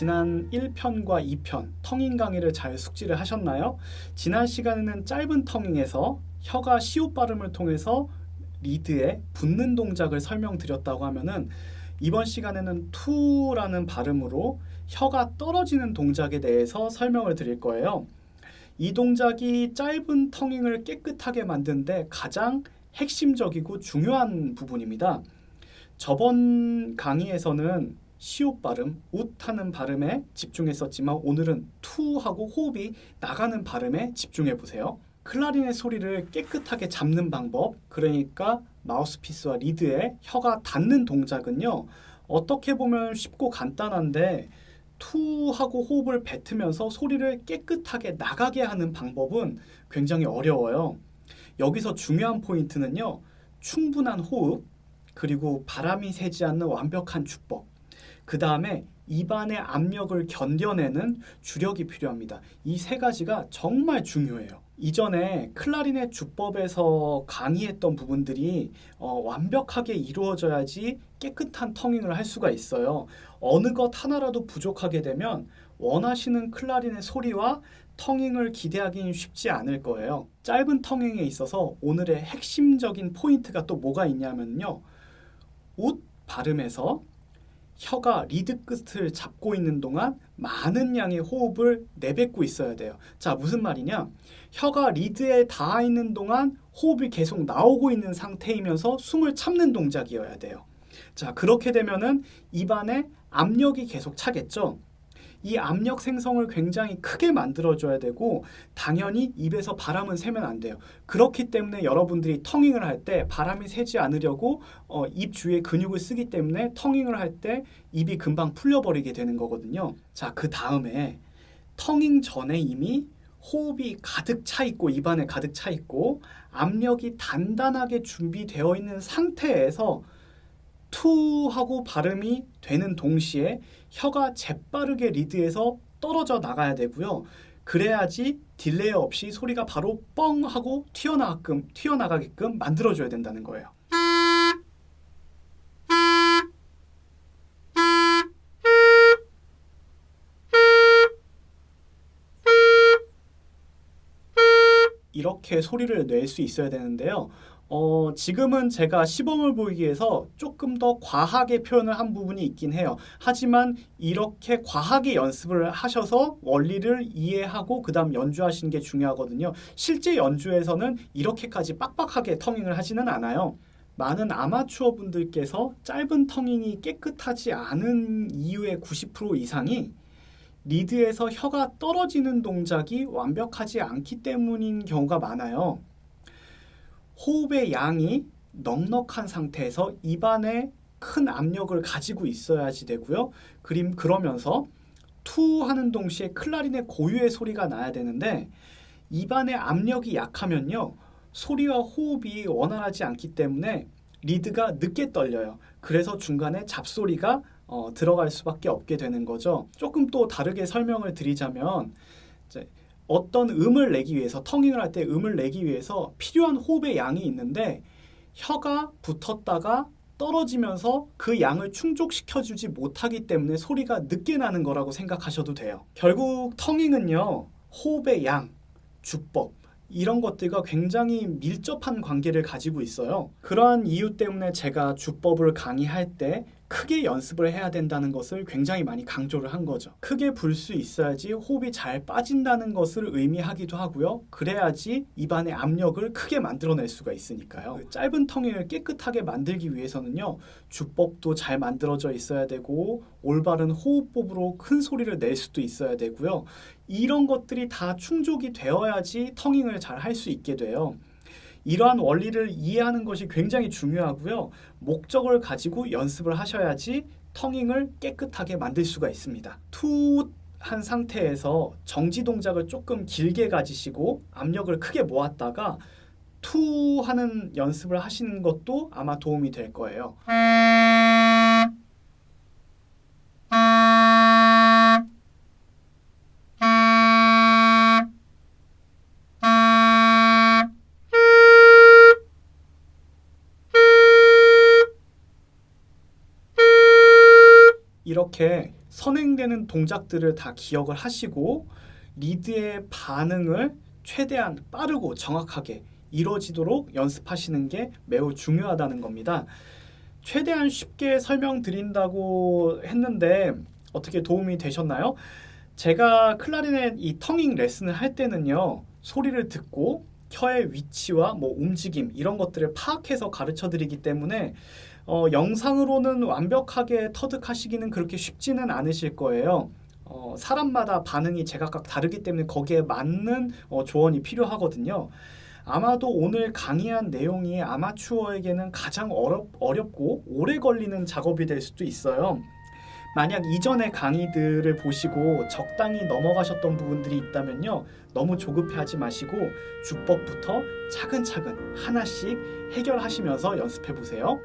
지난 1편과 2편 텅잉 강의를 잘 숙지를 하셨나요? 지난 시간에는 짧은 텅잉에서 혀가 시옷 발음을 통해서 리드에 붙는 동작을 설명드렸다고 하면은 이번 시간에는 투라는 발음으로 혀가 떨어지는 동작에 대해서 설명을 드릴 거예요. 이 동작이 짧은 텅잉을 깨끗하게 만드는데 가장 핵심적이고 중요한 부분입니다. 저번 강의에서는 시옷 발음, 웃하는 발음에 집중했었지만 오늘은 투하고 호흡이 나가는 발음에 집중해 보세요. 클라리넷 소리를 깨끗하게 잡는 방법, 그러니까 마우스피스와 리드에 혀가 닿는 동작은요. 어떻게 보면 쉽고 간단한데 투하고 호흡을 뱉으면서 소리를 깨끗하게 나가게 하는 방법은 굉장히 어려워요. 여기서 중요한 포인트는요. 충분한 호흡, 그리고 바람이 새지 않는 완벽한 주법, 그 다음에 입안의 압력을 견뎌내는 주력이 필요합니다. 이 세 가지가 정말 중요해요. 이전에 클라리넷 주법에서 강의했던 부분들이 어, 완벽하게 이루어져야지 깨끗한 텅잉을 할 수가 있어요. 어느 것 하나라도 부족하게 되면 원하시는 클라리넷 소리와 tonguing을 기대하기는 쉽지 않을 거예요. 짧은 tonguing에 있어서 오늘의 핵심적인 포인트가 또 뭐가 있냐면요. 웃 발음에서 혀가 리드 끝을 잡고 있는 동안 많은 양의 호흡을 내뱉고 있어야 돼요. 자, 무슨 말이냐? 혀가 리드에 닿아 있는 동안 호흡이 계속 나오고 있는 상태이면서 숨을 참는 동작이어야 돼요. 자, 그렇게 되면은 입안에 압력이 계속 차겠죠? 이 압력 생성을 굉장히 크게 만들어줘야 되고 당연히 입에서 바람은 새면 안 돼요. 그렇기 때문에 여러분들이 텅잉을 할 때 바람이 새지 않으려고 어, 입 주위에 근육을 쓰기 때문에 텅잉을 할 때 입이 금방 풀려버리게 되는 거거든요. 자, 그 다음에 텅잉 전에 이미 호흡이 가득 차 있고 입안에 가득 차 있고 압력이 단단하게 준비되어 있는 상태에서 투 하고 발음이 되는 동시에 혀가 재빠르게 리드에서 떨어져 나가야 되고요. 그래야지 딜레이 없이 소리가 바로 뻥 하고 튀어나가게끔, 튀어나가게끔 만들어줘야 된다는 거예요. 이렇게 소리를 낼 수 있어야 되는데요. 어, 지금은 제가 시범을 보이기 위해서 조금 더 과하게 표현을 한 부분이 있긴 해요. 하지만 이렇게 과하게 연습을 하셔서 원리를 이해하고 그 다음 연주하시는 게 중요하거든요. 실제 연주에서는 이렇게까지 빡빡하게 텅잉을 하지는 않아요. 많은 아마추어 분들께서 짧은 텅잉이 깨끗하지 않은 이유의 90% 이상이 리드에서 혀가 떨어지는 동작이 완벽하지 않기 때문인 경우가 많아요. 호흡의 양이 넉넉한 상태에서 입안에 큰 압력을 가지고 있어야지 되고요. 그림 그러면서 투 하는 동시에 클라리넷의 고유의 소리가 나야 되는데 입안의 압력이 약하면요. 소리와 호흡이 원활하지 않기 때문에 리드가 늦게 떨려요. 그래서 중간에 잡소리가 어, 들어갈 수밖에 없게 되는 거죠. 조금 또 다르게 설명을 드리자면 어떤 음을 내기 위해서 텅잉을 할 때 음을 내기 위해서 필요한 호흡의 양이 있는데 혀가 붙었다가 떨어지면서 그 양을 충족시켜주지 못하기 때문에 소리가 늦게 나는 거라고 생각하셔도 돼요. 결국 텅잉은요. 호흡의 양, 주법 이런 것들과 굉장히 밀접한 관계를 가지고 있어요. 그러한 이유 때문에 제가 주법을 강의할 때 크게 연습을 해야 된다는 것을 굉장히 많이 강조를 한 거죠. 크게 불 수 있어야지 호흡이 잘 빠진다는 것을 의미하기도 하고요. 그래야지 입안의 압력을 크게 만들어낼 수가 있으니까요. 그 짧은 텅을 깨끗하게 만들기 위해서는요. 주법도 잘 만들어져 있어야 되고 올바른 호흡법으로 큰 소리를 낼 수도 있어야 되고요. 이런 것들이 다 충족이 되어야지 텅잉을 잘 할 수 있게 돼요. 이러한 원리를 이해하는 것이 굉장히 중요하고요. 목적을 가지고 연습을 하셔야지 텅잉을 깨끗하게 만들 수가 있습니다. 투한 상태에서 정지 동작을 조금 길게 가지시고 압력을 크게 모았다가 투 하는 연습을 하시는 것도 아마 도움이 될 거예요. 이렇게 선행되는 동작들을 다 기억을 하시고 리드의 반응을 최대한 빠르고 정확하게 이루어지도록 연습하시는 게 매우 중요하다는 겁니다. 최대한 쉽게 설명드린다고 했는데 어떻게 도움이 되셨나요? 제가 클라리넷 이 터닝 레슨을 할 때는요 소리를 듣고 혀의 위치와 뭐 움직임 이런 것들을 파악해서 가르쳐 드리기 때문에 어, 영상으로는 완벽하게 터득하시기는 그렇게 쉽지는 않으실 거예요. 어, 사람마다 반응이 제각각 다르기 때문에 거기에 맞는 어, 조언이 필요하거든요. 아마도 오늘 강의한 내용이 아마추어에게는 가장 어렵, 어렵고 오래 걸리는 작업이 될 수도 있어요. 만약 이전의 강의들을 보시고 적당히 넘어가셨던 부분들이 있다면요. 너무 조급해하지 마시고 주법부터 차근차근 하나씩 해결하시면서 연습해 보세요.